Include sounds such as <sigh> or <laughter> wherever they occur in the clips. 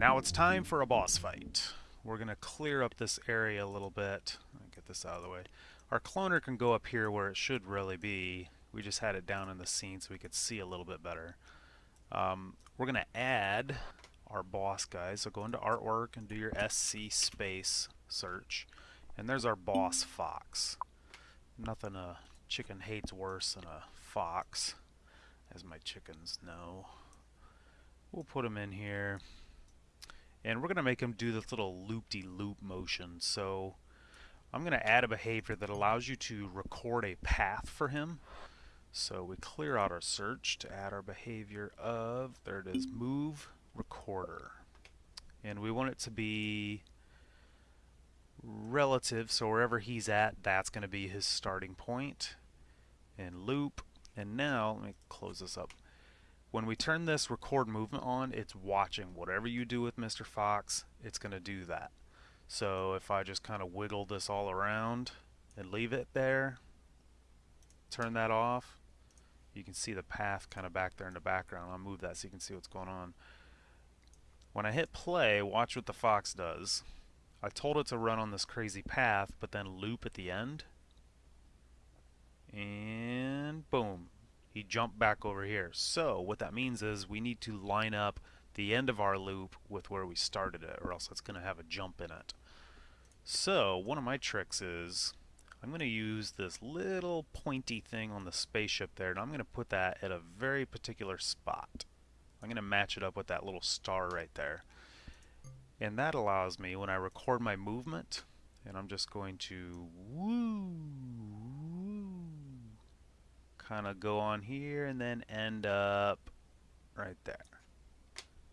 Now it's time for a boss fight. We're going to clear up this area a little bit. Get this out of the way. Our cloner can go up here where it should really be. We just had it down in the scene so we could see a little bit better. Um, we're going to add our boss guys. So go into artwork and do your SC space search. And there's our boss fox. Nothing a chicken hates worse than a fox, as my chickens know. We'll put him in here. And we're going to make him do this little loop-de-loop -loop motion. So I'm going to add a behavior that allows you to record a path for him. So we clear out our search to add our behavior of, there it is, move recorder. And we want it to be relative, so wherever he's at, that's going to be his starting point. And loop. And now, let me close this up. When we turn this record movement on, it's watching whatever you do with Mr. Fox, it's going to do that. So if I just kind of wiggle this all around and leave it there, turn that off, you can see the path kind of back there in the background. I'll move that so you can see what's going on. When I hit play, watch what the fox does. I told it to run on this crazy path, but then loop at the end. And boom, he jumped back over here. So what that means is we need to line up the end of our loop with where we started it, or else it's going to have a jump in it. So one of my tricks is I'm going to use this little pointy thing on the spaceship there, and I'm going to put that at a very particular spot. I'm going to match it up with that little star right there. And that allows me, when I record my movement, and I'm just going to woo, kind of go on here and then end up right there.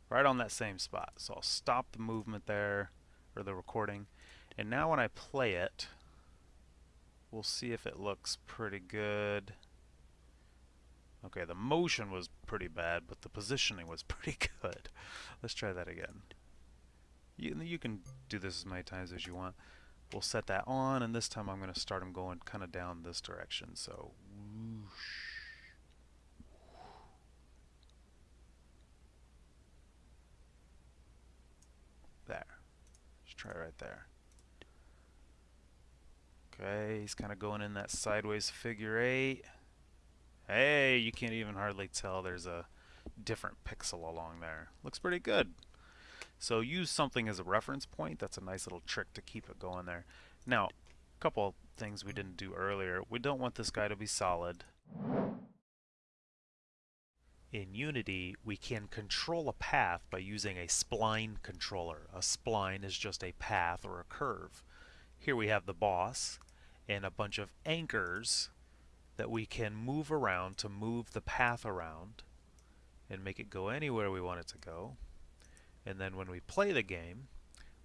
Right on that same spot. So I'll stop the movement there, or the recording. And now when I play it, we'll see if it looks pretty good. Okay, the motion was pretty bad, but the positioning was <laughs> pretty good. Let's try that again. You, you can do this as many times as you want. We'll set that on, and this time I'm going to start them going kind of down this direction. So, whoosh. There. Just try right there. Okay, he's kind of going in that sideways figure eight. Hey, you can't even hardly tell there's a different pixel along there. Looks pretty good. So use something as a reference point. That's a nice little trick to keep it going there. Now, a couple things we didn't do earlier. We don't want this guy to be solid. In Unity, we can control a path by using a spline controller. A spline is just a path or a curve. Here we have the boss and a bunch of anchors that we can move around to move the path around and make it go anywhere we want it to go. And then when we play the game,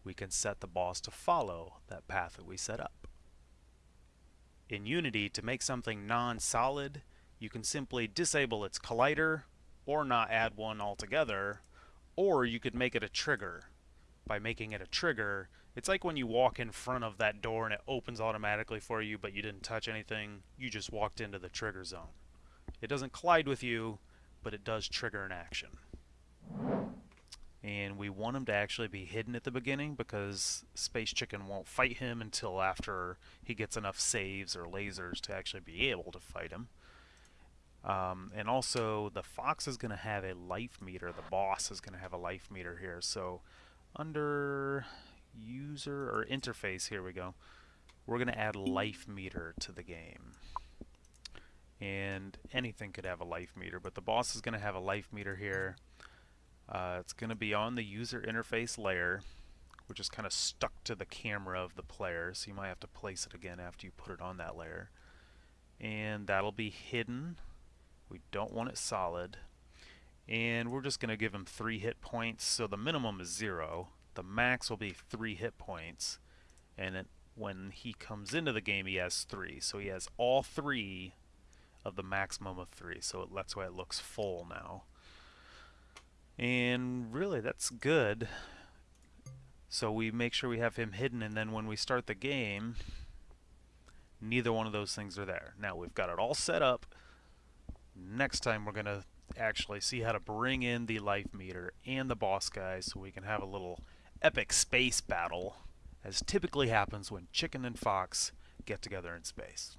we can set the boss to follow that path that we set up. In Unity, to make something non-solid, you can simply disable its collider or not add one altogether, or you could make it a trigger. By making it a trigger, it's like when you walk in front of that door and it opens automatically for you, but you didn't touch anything. You just walked into the trigger zone. It doesn't collide with you, but it does trigger an action. And we want him to actually be hidden at the beginning because Space Chicken won't fight him until after he gets enough saves or lasers to actually be able to fight him. Um, and also, the Fox is going to have a life meter. The boss is going to have a life meter here. So, under user or interface, here we go, we're going to add life meter to the game. And anything could have a life meter, but the boss is going to have a life meter here. Uh, it's going to be on the user interface layer, which is kind of stuck to the camera of the player, so you might have to place it again after you put it on that layer. And that'll be hidden. We don't want it solid. And we're just going to give him three hit points, so the minimum is zero the max will be three hit points, and it, when he comes into the game, he has three. So he has all three of the maximum of three. So that's why it looks full now. And really, that's good. So we make sure we have him hidden, and then when we start the game, neither one of those things are there. Now we've got it all set up. Next time we're going to actually see how to bring in the life meter and the boss guys so we can have a little epic space battle as typically happens when chicken and fox get together in space.